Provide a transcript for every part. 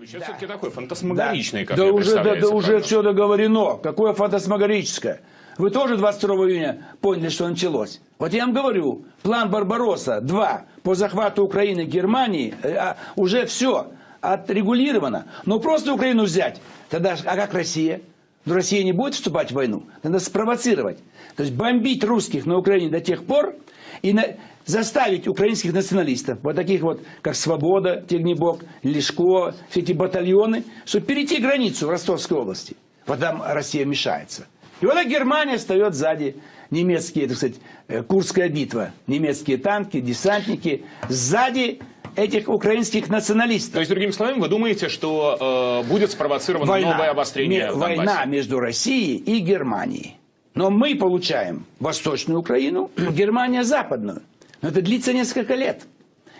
Сейчас все-таки такой фантасмагоричный, как да уже, да, да уже все договорено. Какое фантасмагорическое. Вы тоже 22 июня поняли, что началось. Вот я вам говорю, план Барбаросса-2 по захвату Украины Германии, э, а, уже все отрегулировано. Но просто Украину взять, тогда, а как Россия? Ну, Россия не будет вступать в войну. Надо спровоцировать. То есть бомбить русских на Украине до тех пор и на- заставить украинских националистов, вот таких вот, как Свобода, Тегнебок, Лешко, все эти батальоны, чтобы перейти границу в Ростовской области. Вот там Россия мешается. И вот Германия встает сзади. Немецкие, так сказать, э, Курская битва. Немецкие танки, десантники. Сзади этих украинских националистов. То есть, другими словами, вы думаете, что э, будет спровоцировано новое обострение война между Россией и Германией. Но мы получаем Восточную Украину, Германия Западную. Но это длится несколько лет.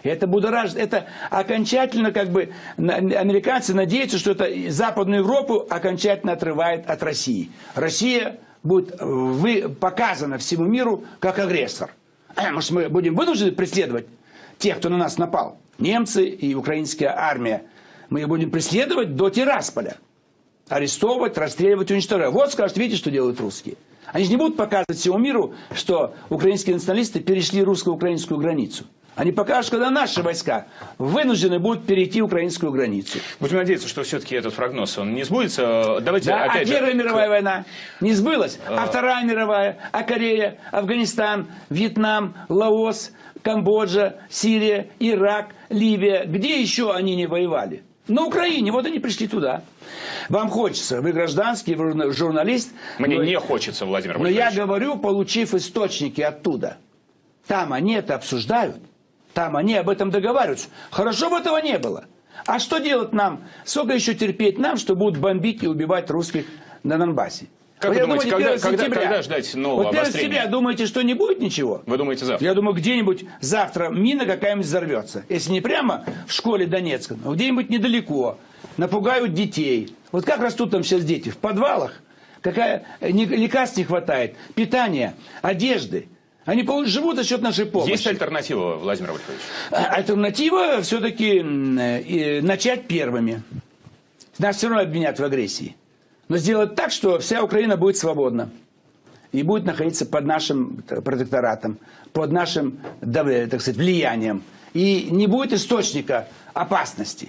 Это будоражит, это окончательно как бы американцы надеются, что это Западную Европу окончательно отрывает от России. Россия будет э, вы, показана всему миру как агрессор. Может, мы будем вынуждены преследовать тех, кто на нас напал? Немцы и украинская армия. Мы их будем преследовать до Тирасполя арестовывать, расстреливать, уничтожать. Вот скажут, видите, что делают русские. Они же не будут показывать всему миру, что украинские националисты перешли русско-украинскую границу. Они покажут, когда наши войска вынуждены будут перейти украинскую границу. Будем надеяться, что все-таки этот прогноз он не сбудется. Давайте Да, а опять же... Первая мировая война не сбылась, а Вторая мировая, а Корея, Афганистан, Вьетнам, Лаос, Камбоджа, Сирия, Ирак, Ливия. Где еще они не воевали? На Украине, вот они пришли туда. Вам хочется, вы гражданский, вы журна- журналист. Мне но- не хочется, Владимир но я Владимирович. говорю, получив источники оттуда. Там они это обсуждают. Там они об этом договариваются. Хорошо бы этого не было. А что делать нам? Сколько еще терпеть нам, что будут бомбить и убивать русских на Донбассе? Как Вот вы думаете, думаю, когда- 1 когда- когда ждать нового Вот 1 обострения? сентября думаете, что не будет ничего? Вы думаете завтра? Я думаю, где-нибудь завтра мина какая-нибудь взорвется. Если не прямо в школе Донецка, но где-нибудь недалеко. Напугают детей. Вот как растут там сейчас дети? В подвалах? Какая э, лекарств не хватает, питания, одежды. Они живут за счет нашей помощи. Есть альтернатива, Владимир Вольфович? А- Альтернатива все-таки начать первыми. Нас все равно обвинят в агрессии. Но сделать так, что вся Украина будет свободна. И будет находиться под нашим э, протекторатом, под нашим, так сказать, влиянием. И не будет источника опасности.